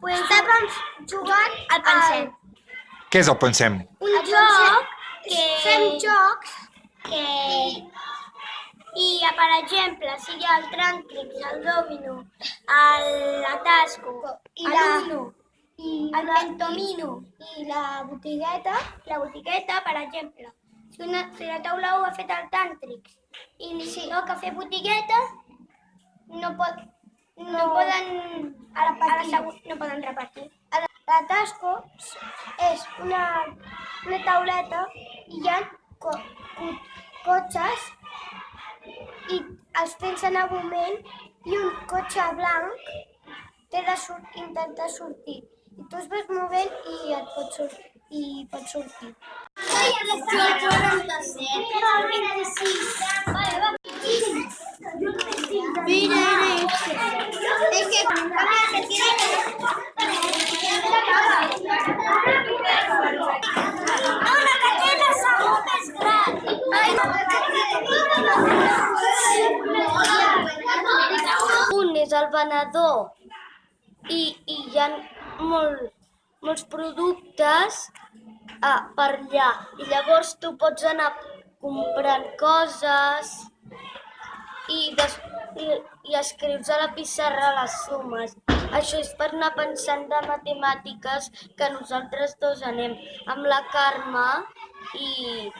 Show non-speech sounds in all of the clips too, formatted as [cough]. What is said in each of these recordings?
Pues estàvem jugant El pensem. Què és el pensem? un El joc que... fem jocs que... i, per exemple, si hi ha el tràntrix, el domino, el- la tasco, I la- l'uno, I el pentomino I la botigueta, la botigueta, per exemple. Si, una, si la taula 1 ha fet el tàntrix i li sí. toca fer botigueta, no, pot, no, no poden a la, a la següent, no poden repartir. la, la tasco és una, una tauleta i hi ha co, co, cotxes i els tens en moment i un cotxe blanc té de sur intentar sortir. I tu es vas movent i et pot sortir. I pots sortir. Es que cambia que tiene Una que té la segona més gran. Un és el venedor i, i hi ha molt, molts productes ah, per allà. I llavors tu pots anar comprant coses i, des, i, i escrius a la pissarra les sumes. Això és per anar pensant de matemàtiques que nosaltres dos anem amb la Carme i,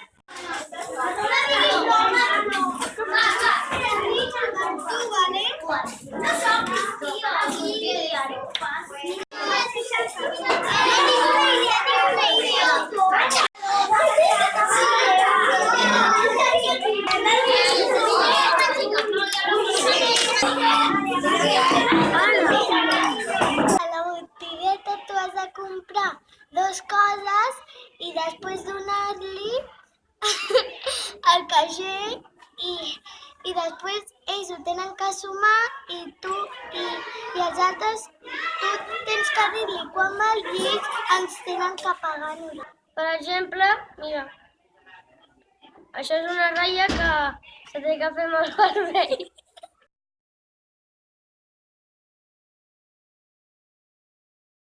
A la botigueta tu has de comprar dos coses i després donar-li [laughs] al caixer i, i després ells ho tenen que sumar i tu i, i els altres tu tens que dir-li quan val i ells ens tenen que pagar per exemple, mira, això és una ratlla que se té que fer el [laughs] vermell.